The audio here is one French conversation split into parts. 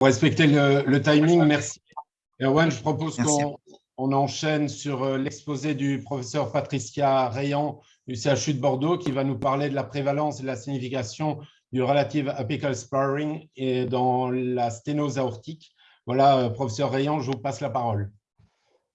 Pour respecter le, timing, merci. Erwan, je propose qu'on enchaîne sur euh, l'exposé du professeur Patricia Rayan du CHU de Bordeaux qui va nous parler de la prévalence et de la signification du relative apical sparring et dans la sténose aortique. Voilà, euh, professeur Rayan, je vous passe la parole.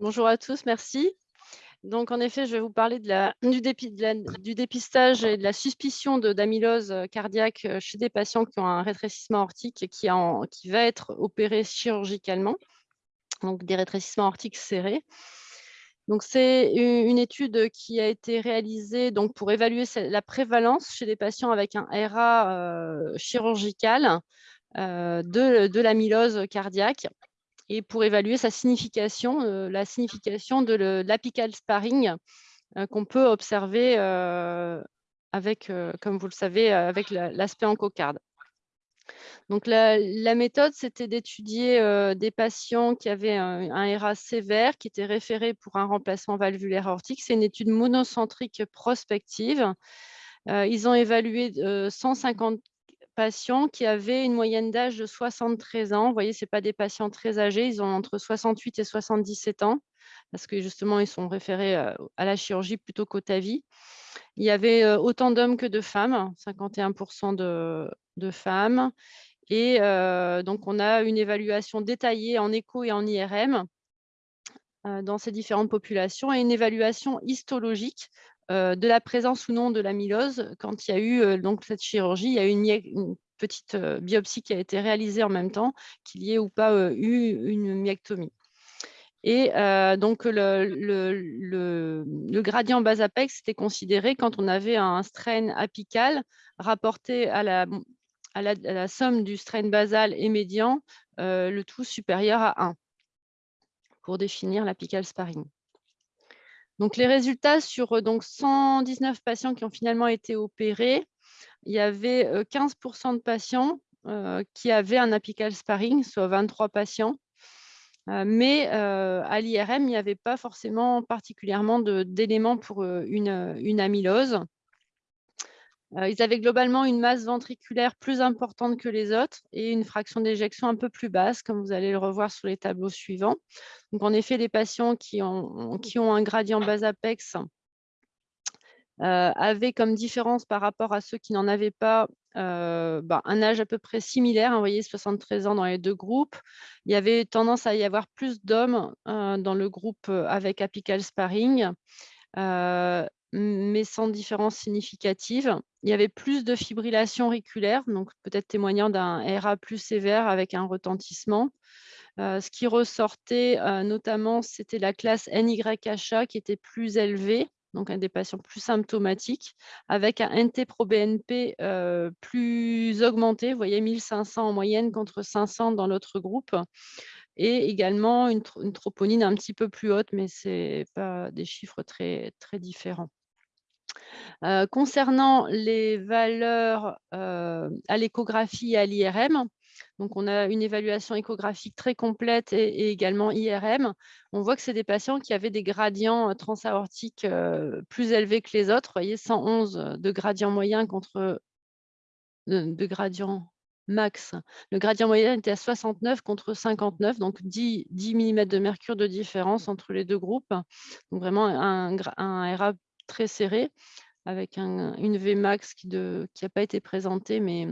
Bonjour à tous, merci. Donc, en effet, je vais vous parler du, dépistage et de la suspicion d'amylose euh, cardiaque euh, chez des patients qui ont un rétrécissement aortique qui, va être opéré chirurgicalement, donc des rétrécissements aortiques serrés. C'est une étude qui a été réalisée pour évaluer la prévalence chez des patients avec un RA euh, chirurgical de, de l'amylose cardiaque et pour évaluer sa signification, euh, la signification de l'apical sparring euh, qu'on peut observer euh, avec, comme vous le savez, avec l'aspect en cocarde. Donc, la, méthode, c'était d'étudier des patients qui avaient un, un, RA sévère, qui étaient référés pour un remplacement valvulaire aortique. C'est une étude monocentrique prospective. ils ont évalué 150 qui avaient une moyenne d'âge de 73 ans. Vous voyez, ce pas des patients très âgés, ils ont entre 68 et 77 ans, parce que justement, ils sont référés euh, à la chirurgie plutôt qu'au TAVI. Il y avait euh, autant d'hommes que de femmes, 51% de, femmes. Et euh, donc, on a une évaluation détaillée en écho et en IRM dans ces différentes populations et une évaluation histologique de la présence ou non de l'amylose, quand il y a eu euh, donc, cette chirurgie, il y a eu une, petite euh, biopsie qui a été réalisée en même temps, qu'il y ait ou pas eu une myectomie. Et donc, le, gradient bas apex était considéré quand on avait un strain apical rapporté à la, à la, somme du strain basal et médian, le tout supérieur à 1 pour définir l'apical sparring. Donc, les résultats sur euh, donc, 119 patients qui ont finalement été opérés, il y avait 15% de patients qui avaient un apical sparring, soit 23 patients. mais à l'IRM, il n'y avait pas forcément particulièrement d'éléments pour une amylose. Euh, ils avaient globalement une masse ventriculaire plus importante que les autres et une fraction d'éjection un peu plus basse, comme vous allez le revoir sur les tableaux suivants. Donc, en effet, les patients qui ont, un gradient bas-apex euh, avaient comme différence par rapport à ceux qui n'en avaient pas euh, bah, un âge à peu près similaire, hein, vous voyez 73 ans dans les deux groupes. Il y avait tendance à y avoir plus d'hommes dans le groupe avec apical sparring mais sans différence significative. Il y avait plus de fibrillation auriculaire, donc peut-être témoignant d'un RA plus sévère avec un retentissement. Euh, ce qui ressortait euh, notamment, c'était la classe NYHA qui était plus élevée, donc un des patients plus symptomatiques, avec un NT-proBNP euh, plus augmenté, vous voyez 1500 en moyenne contre 500 dans l'autre groupe, et également une, troponine un petit peu plus haute, mais ce n'est pas des chiffres très, très différents. Concernant les valeurs à l'échographie et à l'IRM, donc on a une évaluation échographique très complète et, également IRM. On voit que c'est des patients qui avaient des gradients transaortiques plus élevés que les autres. Vous voyez, 111 de gradient moyen contre de, gradient max. Le gradient moyen était à 69 contre 59, donc 10, 10 mm de mercure de différence entre les deux groupes. Donc vraiment un RA très serré avec une Vmax qui n'a pas été présentée, mais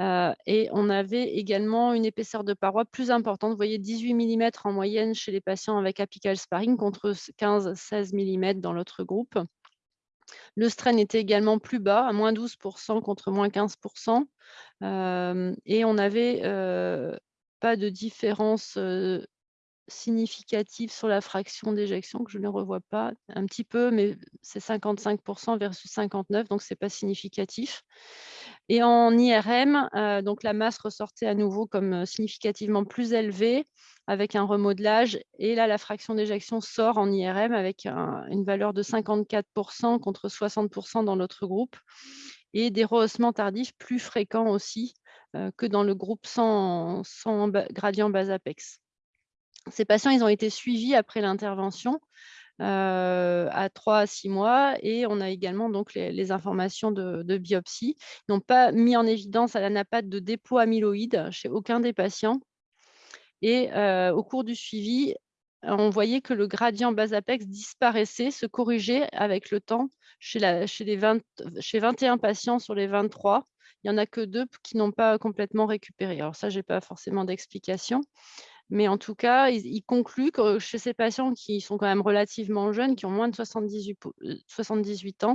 euh, et on avait également une épaisseur de paroi plus importante. Voyez 18 mm en moyenne chez les patients avec apical sparring contre 15-16 mm dans l'autre groupe. Le strain était également plus bas, à moins 12% contre moins 15%. Euh, et on n'avait euh, pas de différence significative sur la fraction d'éjection, que je ne revois pas un petit peu, mais c'est 55% versus 59%, donc ce n'est pas significatif. Et en IRM, euh, donc la masse ressortait à nouveau comme euh, significativement plus élevée, avec un remodelage. Et là, la fraction d'éjection sort en IRM avec une valeur de 54% contre 60% dans l'autre groupe. Et des rehaussements tardifs plus fréquents aussi euh, que dans le groupe sans, sans gradient bas apex. Ces patients, ils ont été suivis après l'intervention à 3 à 6 mois et on a également donc les, informations de, biopsie. Ils n'ont pas mis en évidence, n'a pas de dépôt amyloïde chez aucun des patients. Et au cours du suivi, on voyait que le gradient bas-apex disparaissait, se corrigeait avec le temps chez, les 21 patients sur les 23. Il n'y en a que deux qui n'ont pas complètement récupéré. Alors ça, je n'ai pas forcément d'explication. Mais en tout cas, il, conclut que chez ces patients qui sont quand même relativement jeunes, qui ont moins de 78, 78 ans,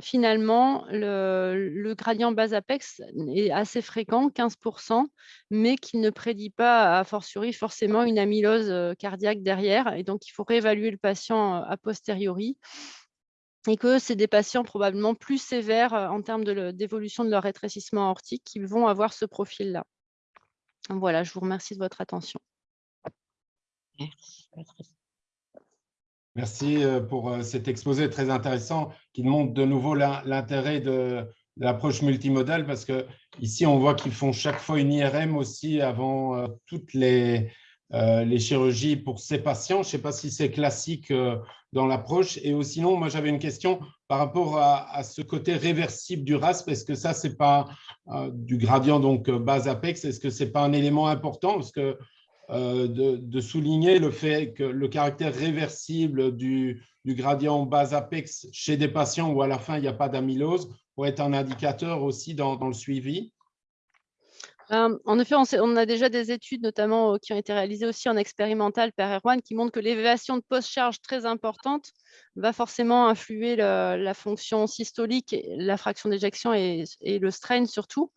finalement, le, gradient bas-apex est assez fréquent, 15%, mais qui ne prédit pas, a fortiori, forcément une amylose cardiaque derrière. Et donc, il faut réévaluer le patient a posteriori et que c'est des patients probablement plus sévères en termes d'évolution de, de leur rétrécissement aortique qui vont avoir ce profil-là. Voilà, je vous remercie de votre attention. Merci euh, pour euh, cet exposé très intéressant qui montre de nouveau l'intérêt de, l'approche multimodale parce que ici on voit qu'ils font chaque fois une IRM aussi avant euh, toutes les, les chirurgies pour ces patients. Je ne sais pas si c'est classique dans l'approche. Et sinon, moi j'avais une question par rapport à, ce côté réversible du RASP. Est-ce que ça, c'est pas du gradient donc base apex? Est-ce que c'est pas un élément important? Parce que euh, de, souligner le fait que le caractère réversible du, gradient base apex chez des patients où à la fin il n'y a pas d'amylose pourrait être un indicateur aussi dans, le suivi en effet, on, a déjà des études, notamment euh, qui ont été réalisées aussi en expérimental par R1, qui montrent que l'élévation de post-charge très importante va forcément influer la fonction systolique, la fraction d'éjection et, le strain surtout.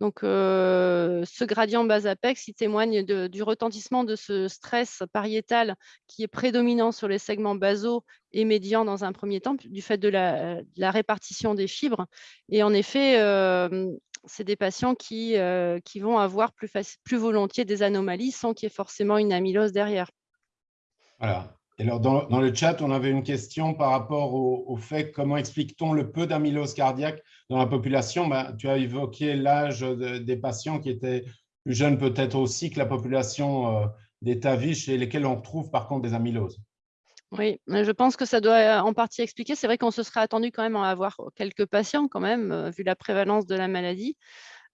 Donc, ce gradient bas-apex, il témoigne du retentissement de ce stress pariétal qui est prédominant sur les segments basaux et médians dans un premier temps, du fait de la, répartition des fibres. Et en effet, c'est des patients qui, qui vont avoir plus, plus volontiers des anomalies sans qu'il y ait forcément une amylose derrière. Voilà. Alors, dans, le chat, on avait une question par rapport au, fait comment explique-t-on le peu d'amylose cardiaque dans la population? Ben, Tu as évoqué l'âge des patients qui étaient plus jeunes peut-être aussi que la population euh, des TAVI chez lesquels on trouve par contre des amyloses. Oui, je pense que ça doit en partie expliquer. C'est vrai qu'on se serait attendu quand même à avoir quelques patients quand même, euh, vu la prévalence de la maladie.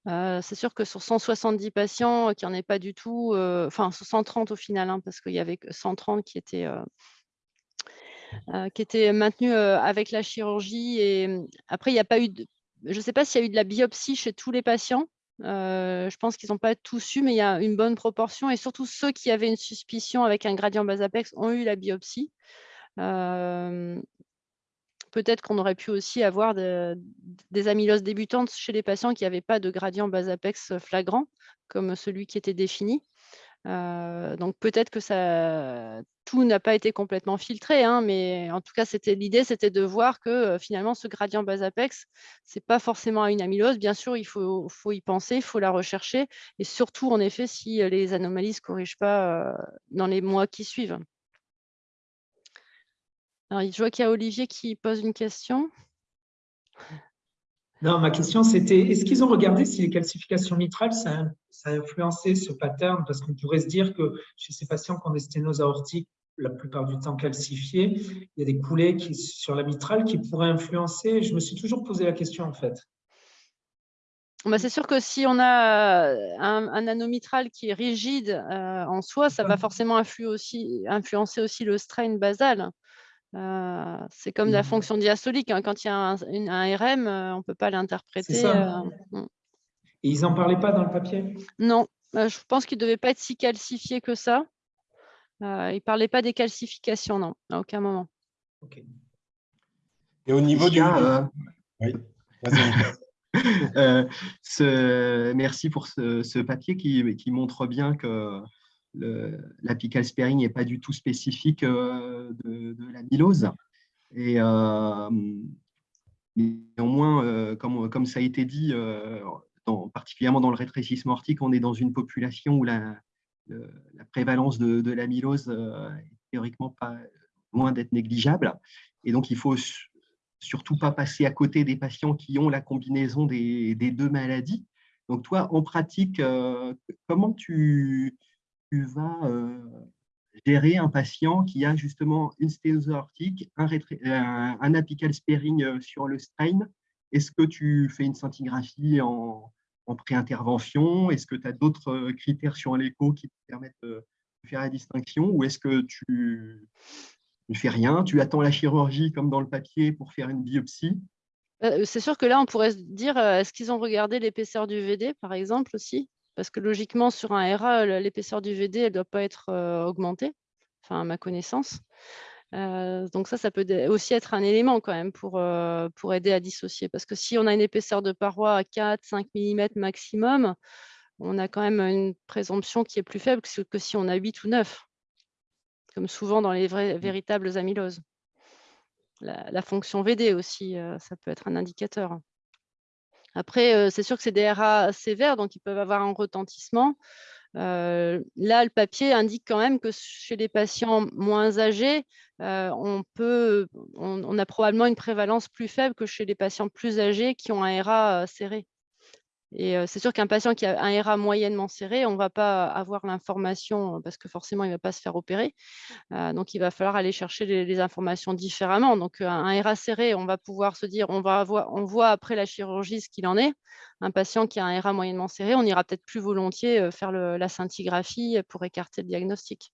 Euh, c'est sûr que sur 170 patients, qui n'en est pas du tout, euh, enfin sur 130 au final, hein, parce qu'il y avait 130 qui étaient, euh, maintenus avec la chirurgie. Mmh, après, il n'y a pas eu de, je ne sais pas s'il y a eu de la biopsie chez tous les patients. je pense qu'ils n'ont pas tous eu, mais il y a une bonne proportion. Et surtout, ceux qui avaient une suspicion avec un gradient bas apex ont eu la biopsie peut-être qu'on aurait pu aussi avoir des amyloses débutantes chez les patients qui n'avaient pas de gradient bas-apex flagrant, comme celui qui était défini. Euh, donc peut-être que tout n'a pas été complètement filtré, hein, mais en tout cas, l'idée, c'était de voir que euh, finalement, ce gradient bas-apex, ce n'est pas forcément une amylose. Bien sûr, il faut, faut y penser, il faut la rechercher, et surtout, en effet, si euh, les anomalies ne se corrigent pas dans les mois qui suivent. Alors, je vois qu'il y a Olivier qui pose une question. Non, ma question, c'était est-ce qu'ils ont regardé si les calcifications mitrales, ça, a influencé ce pattern? Parce qu'on pourrait se dire que chez ces patients qui ont des sténoses aortiques, la plupart du temps calcifiées, il y a des coulées qui, sur la mitrale qui pourraient influencer. Je me suis toujours posé la question, en fait. Bah, c'est sûr que si on a un, un anomitral qui est rigide euh, en soi, ça va forcément aussi, influencer aussi le strain basal. Euh, c'est comme la mmh. fonction diastolique. Hein. Quand il y a un, RM, euh, on ne peut pas l'interpréter. Euh, mmh. Et ils n'en parlaient pas dans le papier? Non, je pense qu'il ne devait pas être si calcifié que ça. il ne parlait pas des calcifications, non, à aucun moment. Et au niveau du... Oui, merci pour ce, papier qui, qui, montre bien que l'apical sparing n'est pas du tout spécifique euh, de, de l'amylose. Et euh, néanmoins, euh, comme, comme, ça a été dit, particulièrement dans le rétrécissement aortique, on est dans une population où la, prévalence de, de l'amylose est théoriquement pas loin d'être négligeable. Et donc, il faut surtout pas passer à côté des patients qui ont la combinaison des deux maladies. Donc, toi, en pratique, comment tu, tu vas euh, gérer un patient qui a justement une sténose aortique, un, apical sparing sur le strain. Est-ce que tu fais une scintigraphie en, en pré-intervention? Est-ce que tu as d'autres critères sur l'écho qui te permettent de faire la distinction? Ou est-ce que tu ne fais rien? Tu attends la chirurgie comme dans le papier pour faire une biopsie? C'est sûr que là, on pourrait se dire, est-ce qu'ils ont regardé l'épaisseur du VD, par exemple, aussi? Parce que logiquement, sur un RA, l'épaisseur du VD, elle ne doit pas être augmentée, enfin à ma connaissance. donc ça, ça peut aussi être un élément quand même pour, pour aider à dissocier. Parce que si on a une épaisseur de paroi à 4-5 mm maximum, on a quand même une présomption qui est plus faible que si on a 8 ou 9, comme souvent dans les vrais, véritables amyloses. La, la fonction VD aussi, ça peut être un indicateur. Après, c'est sûr que c'est des RA sévères, donc ils peuvent avoir un retentissement. là, le papier indique quand même que chez les patients moins âgés, on, peut, on, a probablement une prévalence plus faible que chez les patients plus âgés qui ont un RA serré. Et c'est sûr qu'un patient qui a un RA moyennement serré, on ne va pas avoir l'information parce que forcément, il ne va pas se faire opérer. donc, il va falloir aller chercher les, informations différemment. Donc, un, RA serré, on va pouvoir se dire, on, va avoir, on voit après la chirurgie ce qu'il en est. Un patient qui a un RA moyennement serré, on ira peut-être plus volontiers faire la scintigraphie pour écarter le diagnostic.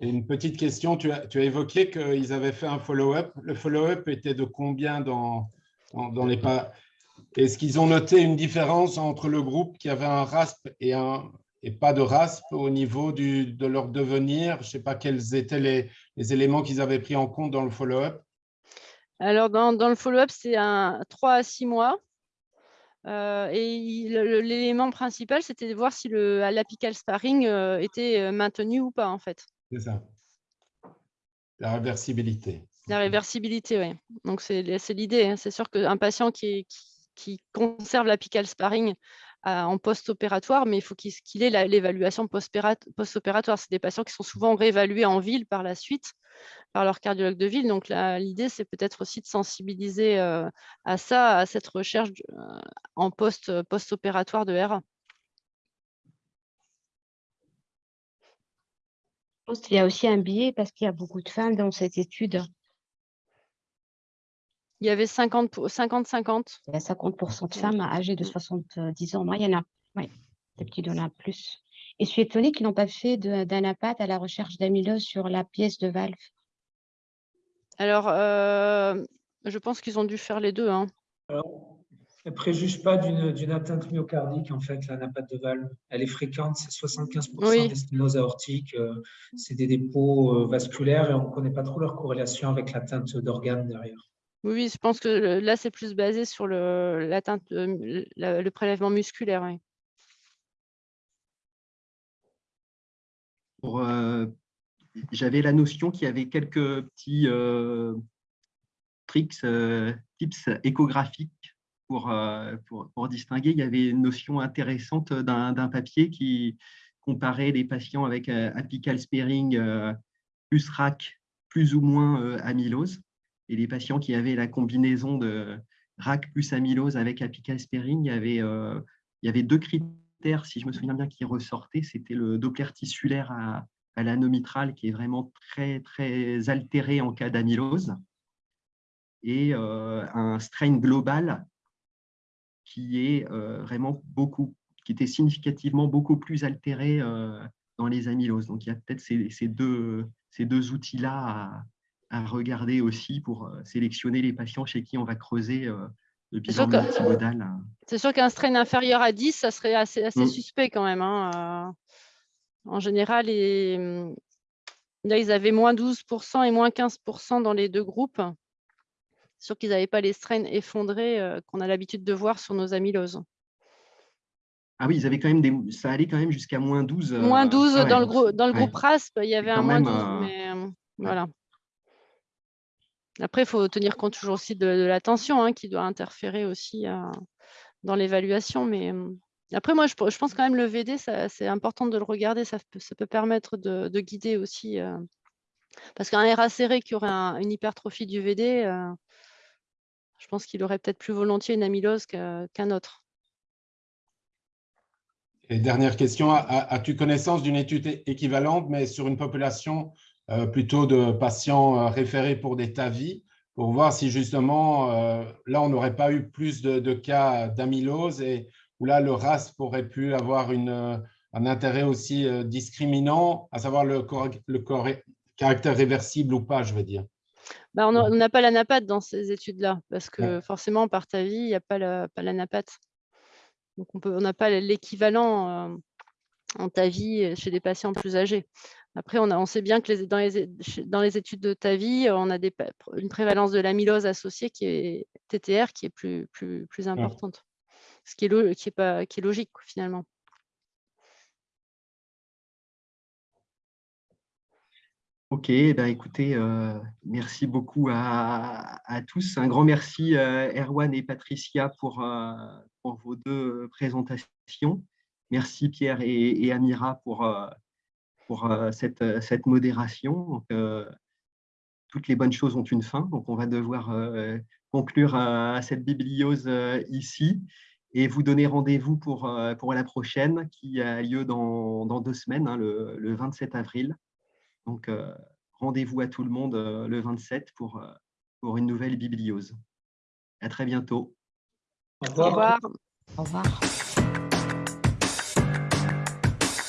une petite question, tu as, tu as évoqué qu'ils avaient fait un follow-up. Le follow-up était de combien dans, dans les pas. Est-ce qu'ils ont noté une différence entre le groupe qui avait un RASP et, un, et pas de RASP au niveau du, de leur devenir? Je ne sais pas quels étaient les, les éléments qu'ils avaient pris en compte dans le follow-up. Alors, dans, dans le follow-up, c'est un 3 à 6 mois. Euh, et l'élément principal, c'était de voir si l'apical sparring euh, était euh, maintenu ou pas, en fait. C'est ça. La réversibilité. La réversibilité, oui. Donc, c'est l'idée. Hein. C'est sûr qu'un patient qui, qui, conserve l'apical sparring euh, en post-opératoire, mais il faut qu'il ait l'évaluation post-opératoire. C'est des patients qui sont souvent réévalués en ville par la suite par leur cardiologue de ville. Donc, l'idée, c'est peut-être aussi de sensibiliser euh, à ça, à cette recherche euh, en post-opératoire de RA. Qu'il y a aussi un biais parce qu'il y a beaucoup de femmes dans cette étude. Il y avait 50-50. Il y a 50% de femmes âgées de 70 ans. Moi, il y en a. Oui, des petits en plus. Et je suis étonnée qu'ils n'ont pas fait d'anapath à la recherche d'amylose sur la pièce de valve. Alors, euh, je pense qu'ils ont dû faire les deux. Hein. Alors, elle ne préjuge pas d'une atteinte myocardique, en fait, l'anapath de valve. Elle est fréquente, c'est 75% des sténoses aortiques. Euh, c'est des dépôts euh, vasculaires et on ne connaît pas trop leur corrélation avec l'atteinte d'organes derrière. Oui, je pense que là, c'est plus basé sur le, le prélèvement musculaire. Euh, j'avais la notion qu'il y avait quelques petits euh, tricks, euh, tips échographiques pour, pour, distinguer. Il y avait une notion intéressante d'un papier qui comparait les patients avec apical sparing plus RAC, plus ou moins amylose et les patients qui avaient la combinaison de RAC plus amylose avec avait, euh, il y avait deux critères, si je me souviens bien, qui ressortaient. C'était le Doppler tissulaire à, à l'anomitral, qui est vraiment très, très altéré en cas d'amylose, et euh, un strain global qui est euh, vraiment beaucoup, qui était significativement beaucoup plus altéré dans les amyloses. Donc, il y a peut-être ces, ces, deux, ces deux outils-là à, regarder aussi pour euh, sélectionner les patients chez qui on va creuser euh, le bilan multimodal. Hein. C'est sûr qu'un strain inférieur à 10, ça serait assez, assez mm. suspect quand même. Hein, euh. En général, et, mm, là, ils avaient moins 12% et moins 15% dans les deux groupes. C'est sûr qu'ils n'avaient pas les strains effondrés qu'on a l'habitude de voir sur nos amyloses. Ah oui, ils avaient quand même des... ça allait quand même jusqu'à moins 12. Moins 12 dans, le dans le groupe RASP, il y avait un moins 12, mais voilà. Après, il faut tenir compte toujours aussi de, la tension hein, qui doit interférer aussi euh, dans l'évaluation. Mais euh, après, moi, je, pense quand même le VD, c'est important de le regarder. Ça peut, permettre de, guider aussi. Euh, parce qu'un RA serré qui aurait une hypertrophie du VD, je pense qu'il aurait peut-être plus volontiers une amylose qu'un autre. Et dernière question, as-tu connaissance d'une étude équivalente, mais sur une population euh, plutôt de patients euh, référés pour des TAVI, pour voir si justement, euh, là, on n'aurait pas eu plus de, cas d'amylose et où là, le RAS pourrait pu avoir une, un intérêt aussi discriminant, à savoir le, le caractère réversible ou pas, je veux dire. Bah, on n'a pas la dans ces études-là, parce que forcément, par TAVI, il n'y a pas la, pas donc, on n'a pas l'équivalent euh, en TAVI euh, chez des patients plus âgés. Après, on, on sait bien que dans, les, études de TAVI, on a une prévalence de l'amylose associée qui est TTR qui est plus, importante, ce qui est, logique finalement. Ok, ben écoutez, euh, merci beaucoup à, tous. Un grand merci Erwan et Patricia pour, pour vos deux présentations. Merci Pierre et, Amira pour, euh, pour euh, cette, cette modération. Euh, toutes les bonnes choses ont une fin, donc on va devoir conclure cette bibliose ici et vous donner rendez-vous pour, pour la prochaine qui a lieu dans, dans deux semaines, hein, le, le, 27 avril. Donc, rendez-vous à tout le monde le 27 pour, pour une nouvelle bibliose. À très bientôt. Au revoir. Au revoir.